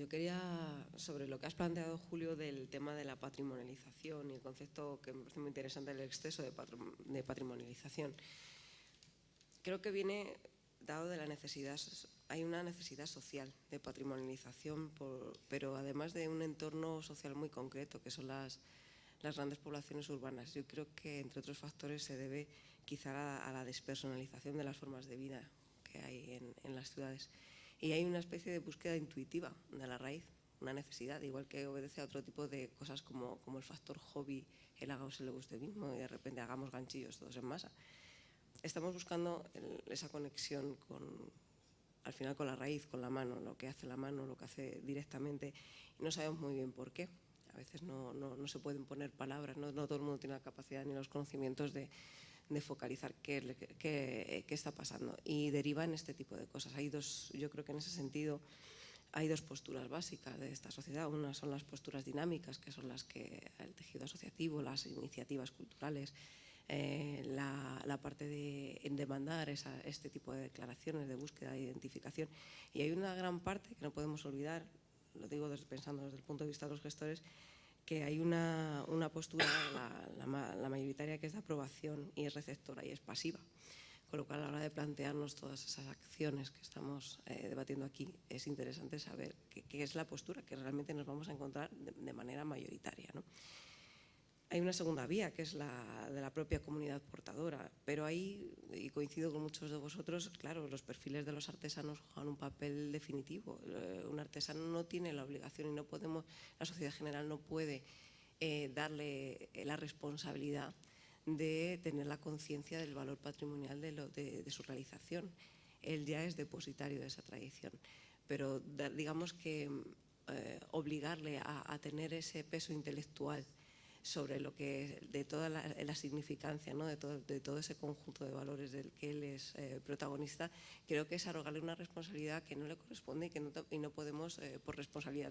Yo quería, sobre lo que has planteado, Julio, del tema de la patrimonialización y el concepto que me parece muy interesante del exceso de, patrimonialización. Creo que viene dado de la necesidad, hay una necesidad social de patrimonialización, pero además de un entorno social muy concreto, que son las, las grandes poblaciones urbanas. Yo creo que, entre otros factores, se debe quizá a, la despersonalización de las formas de vida que hay en, en las ciudades y hay una especie de búsqueda intuitiva de la raíz, una necesidad, igual que obedece a otro tipo de cosas como, como el factor hobby, el haga o se le guste mismo y de repente hagamos ganchillos todos en masa. Estamos buscando esa conexión con, al final con la raíz, con la mano, lo que hace la mano, lo que hace directamente y no sabemos muy bien por qué. A veces no, no, no se pueden poner palabras, no, no todo el mundo tiene la capacidad ni los conocimientos de, de focalizar qué, qué, qué, está pasando y deriva en este tipo de cosas. Hay dos, yo creo que en ese sentido hay dos posturas básicas de esta sociedad. Una son las posturas dinámicas, que son las que el tejido asociativo, las iniciativas culturales, eh, la, la, parte de demandar este tipo de declaraciones de búsqueda de identificación. Y hay una gran parte que no podemos olvidar, lo digo desde, pensando desde el punto de vista de los gestores, que hay una, una postura, la, la, mayoritaria, que es de aprobación y es receptora y es pasiva. Con lo cual, a la hora de plantearnos todas esas acciones que estamos eh, debatiendo aquí, es interesante saber qué, qué, es la postura que realmente nos vamos a encontrar de, de manera mayoritaria. ¿no? Hay una segunda vía, que es la de la propia comunidad portadora, pero ahí, y coincido con muchos de vosotros, claro, los perfiles de los artesanos juegan un papel definitivo. Eh, un artesano no tiene la obligación y no podemos, la sociedad general no puede eh, darle la responsabilidad de tener la conciencia del valor patrimonial de, lo, de, de, su realización. Él ya es depositario de esa tradición, pero digamos que eh, obligarle a, a tener ese peso intelectual sobre lo que de toda la, la significancia ¿no? de, todo, de, todo, ese conjunto de valores del que él es eh, protagonista, creo que es arrogarle una responsabilidad que no le corresponde y que no, y no podemos, eh, por responsabilidad